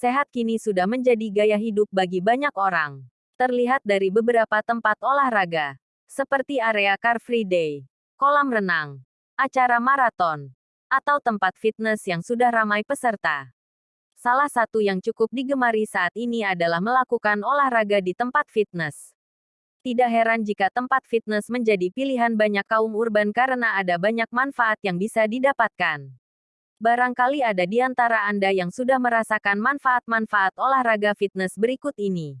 Sehat kini sudah menjadi gaya hidup bagi banyak orang. Terlihat dari beberapa tempat olahraga, seperti area Car Free Day, kolam renang, acara maraton, atau tempat fitness yang sudah ramai peserta. Salah satu yang cukup digemari saat ini adalah melakukan olahraga di tempat fitness. Tidak heran jika tempat fitness menjadi pilihan banyak kaum urban karena ada banyak manfaat yang bisa didapatkan. Barangkali ada di antara Anda yang sudah merasakan manfaat-manfaat olahraga fitness berikut ini.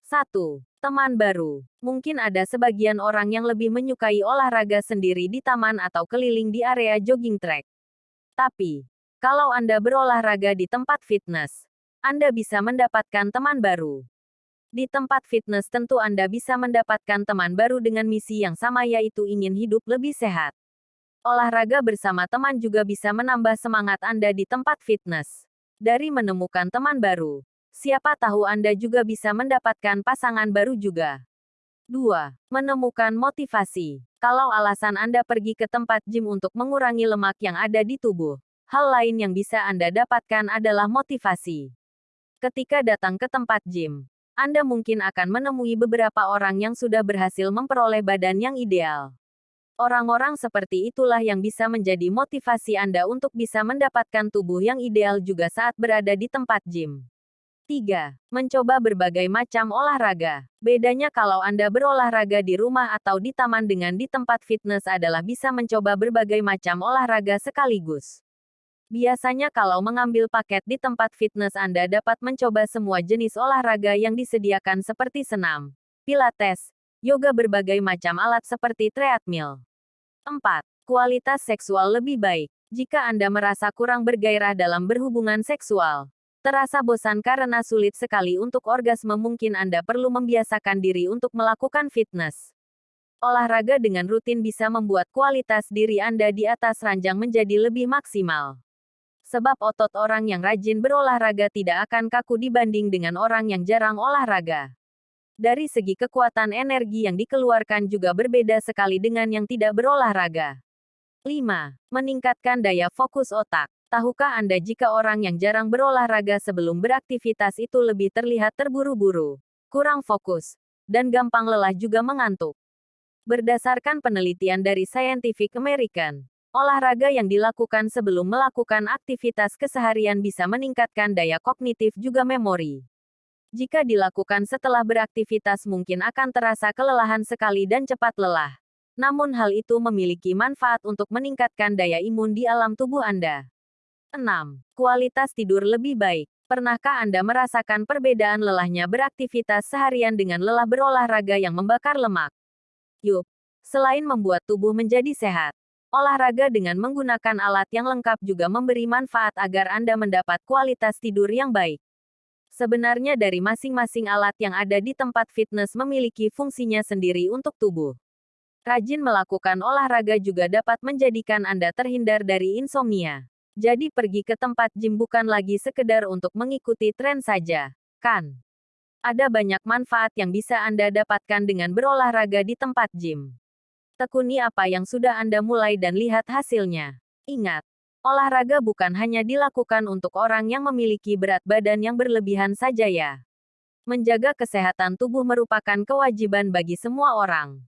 1. Teman baru. Mungkin ada sebagian orang yang lebih menyukai olahraga sendiri di taman atau keliling di area jogging track. Tapi, kalau Anda berolahraga di tempat fitness, Anda bisa mendapatkan teman baru. Di tempat fitness tentu Anda bisa mendapatkan teman baru dengan misi yang sama yaitu ingin hidup lebih sehat. Olahraga bersama teman juga bisa menambah semangat Anda di tempat fitness. Dari menemukan teman baru, siapa tahu Anda juga bisa mendapatkan pasangan baru juga. 2. Menemukan motivasi. Kalau alasan Anda pergi ke tempat gym untuk mengurangi lemak yang ada di tubuh, hal lain yang bisa Anda dapatkan adalah motivasi. Ketika datang ke tempat gym, Anda mungkin akan menemui beberapa orang yang sudah berhasil memperoleh badan yang ideal. Orang-orang seperti itulah yang bisa menjadi motivasi Anda untuk bisa mendapatkan tubuh yang ideal juga saat berada di tempat gym. 3. Mencoba berbagai macam olahraga. Bedanya kalau Anda berolahraga di rumah atau di taman dengan di tempat fitness adalah bisa mencoba berbagai macam olahraga sekaligus. Biasanya kalau mengambil paket di tempat fitness Anda dapat mencoba semua jenis olahraga yang disediakan seperti senam, pilates, yoga berbagai macam alat seperti treadmill. 4. Kualitas seksual lebih baik. Jika Anda merasa kurang bergairah dalam berhubungan seksual, terasa bosan karena sulit sekali untuk orgasme mungkin Anda perlu membiasakan diri untuk melakukan fitness. Olahraga dengan rutin bisa membuat kualitas diri Anda di atas ranjang menjadi lebih maksimal. Sebab otot orang yang rajin berolahraga tidak akan kaku dibanding dengan orang yang jarang olahraga. Dari segi kekuatan energi yang dikeluarkan juga berbeda sekali dengan yang tidak berolahraga. 5. Meningkatkan daya fokus otak. Tahukah Anda jika orang yang jarang berolahraga sebelum beraktivitas itu lebih terlihat terburu-buru, kurang fokus, dan gampang lelah juga mengantuk? Berdasarkan penelitian dari Scientific American, olahraga yang dilakukan sebelum melakukan aktivitas keseharian bisa meningkatkan daya kognitif juga memori. Jika dilakukan setelah beraktivitas mungkin akan terasa kelelahan sekali dan cepat lelah. Namun hal itu memiliki manfaat untuk meningkatkan daya imun di alam tubuh Anda. 6. Kualitas tidur lebih baik. Pernahkah Anda merasakan perbedaan lelahnya beraktivitas seharian dengan lelah berolahraga yang membakar lemak? Yup. Selain membuat tubuh menjadi sehat, olahraga dengan menggunakan alat yang lengkap juga memberi manfaat agar Anda mendapat kualitas tidur yang baik. Sebenarnya dari masing-masing alat yang ada di tempat fitness memiliki fungsinya sendiri untuk tubuh. Rajin melakukan olahraga juga dapat menjadikan Anda terhindar dari insomnia. Jadi pergi ke tempat gym bukan lagi sekedar untuk mengikuti tren saja, kan? Ada banyak manfaat yang bisa Anda dapatkan dengan berolahraga di tempat gym. Tekuni apa yang sudah Anda mulai dan lihat hasilnya. Ingat, Olahraga bukan hanya dilakukan untuk orang yang memiliki berat badan yang berlebihan saja ya. Menjaga kesehatan tubuh merupakan kewajiban bagi semua orang.